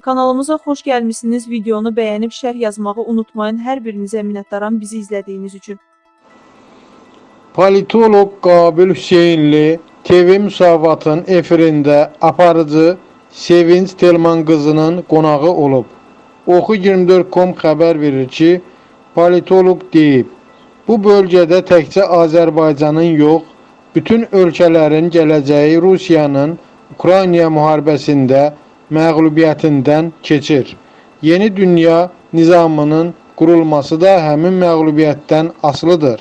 Kanalımıza xoş gəlmisiniz. Videonu bəyənib şərh yazmağı unutmayın. Hər birinizə minnətdaram bizi izlədiyiniz üçün. Politolog Qabil Hüseynli TV Müsavatın efirində aparıcı Sevinç Telman qızının qonağı olub. Oxu24.com xəbər verir ki, politolog deyib, bu bölgədə təkcə Azərbaycanın yox, bütün ölkələrin gələcəyi Rusiyanın Ukrayna müharibəsində məğlubiyyətindən keçir. Yeni dünya nizamının qurulması da həmin məğlubiyyətdən asılıdır.